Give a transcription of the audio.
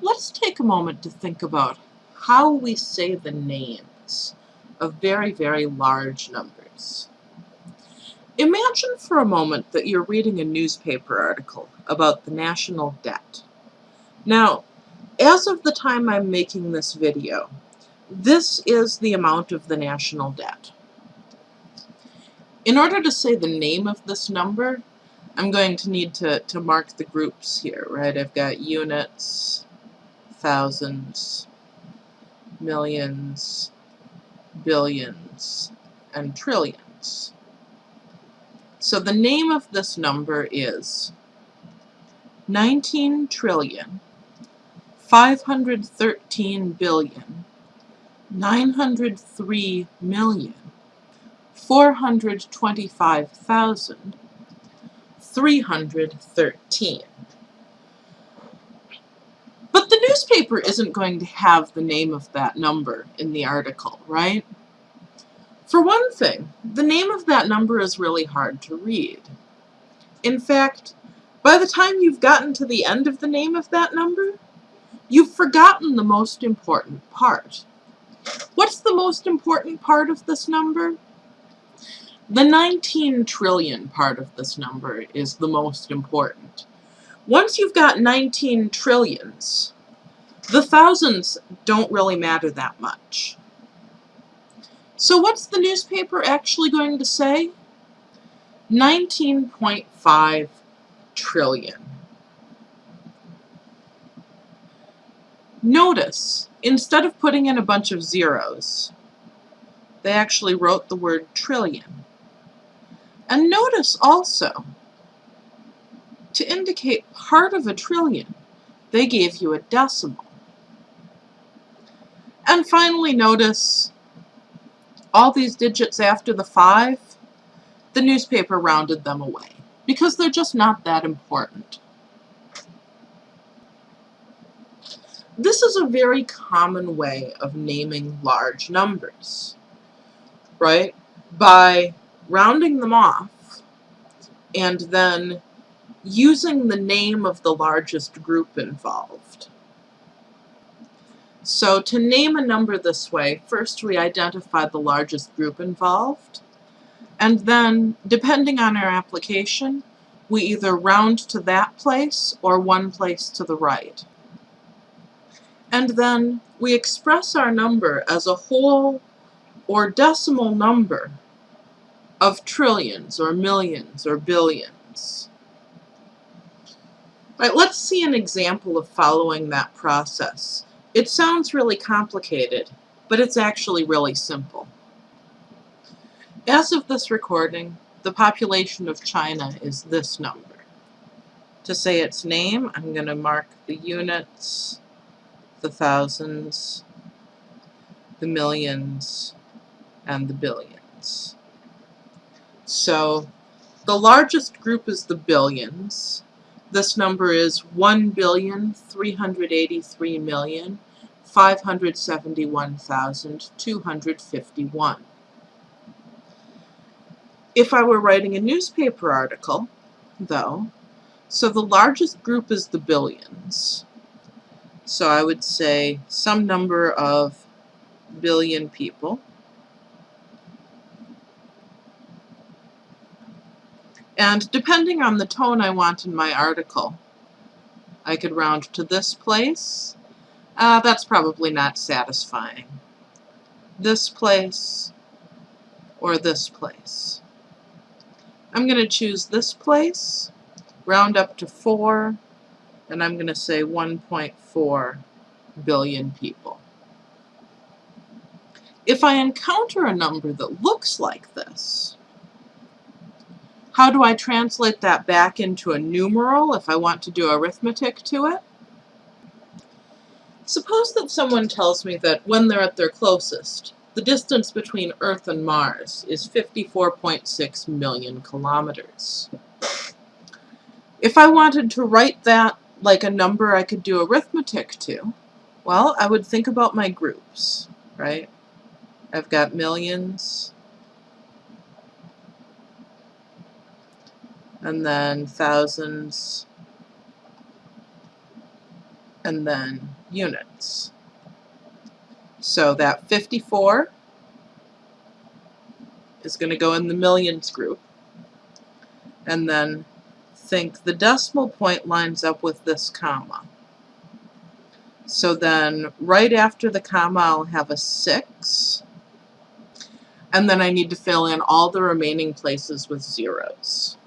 let's take a moment to think about how we say the names of very, very large numbers. Imagine for a moment that you're reading a newspaper article about the national debt. Now, as of the time I'm making this video, this is the amount of the national debt. In order to say the name of this number, I'm going to need to, to mark the groups here, right? I've got units, thousands, millions, billions, and trillions. So the name of this number is 19 trillion 513 billion 903 million 425,000 313. But the newspaper isn't going to have the name of that number in the article, right? For one thing, the name of that number is really hard to read. In fact, by the time you've gotten to the end of the name of that number, you've forgotten the most important part. What's the most important part of this number? The 19 trillion part of this number is the most important. Once you've got 19 trillions, the thousands don't really matter that much. So what's the newspaper actually going to say? 19.5 trillion. Notice, instead of putting in a bunch of zeros, they actually wrote the word trillion. And notice also, to indicate part of a trillion, they gave you a decimal. And finally notice all these digits after the 5, the newspaper rounded them away because they're just not that important. This is a very common way of naming large numbers, right? By rounding them off and then using the name of the largest group involved. So to name a number this way, first we identify the largest group involved, and then, depending on our application, we either round to that place or one place to the right. And then we express our number as a whole or decimal number of trillions or millions or billions. Right, let's see an example of following that process. It sounds really complicated, but it's actually really simple. As of this recording, the population of China is this number. To say its name, I'm going to mark the units, the thousands, the millions, and the billions. So the largest group is the billions. This number is 1,383,571,251. If I were writing a newspaper article, though, so the largest group is the billions. So I would say some number of billion people. And depending on the tone I want in my article, I could round to this place. Uh, that's probably not satisfying. This place or this place. I'm going to choose this place, round up to 4, and I'm going to say 1.4 billion people. If I encounter a number that looks like this, how do I translate that back into a numeral if I want to do arithmetic to it? Suppose that someone tells me that when they're at their closest, the distance between Earth and Mars is 54.6 million kilometers. If I wanted to write that like a number I could do arithmetic to, well, I would think about my groups, right? I've got millions, and then thousands, and then units. So that 54 is going to go in the millions group. And then think the decimal point lines up with this comma. So then right after the comma I'll have a 6. And then I need to fill in all the remaining places with zeros.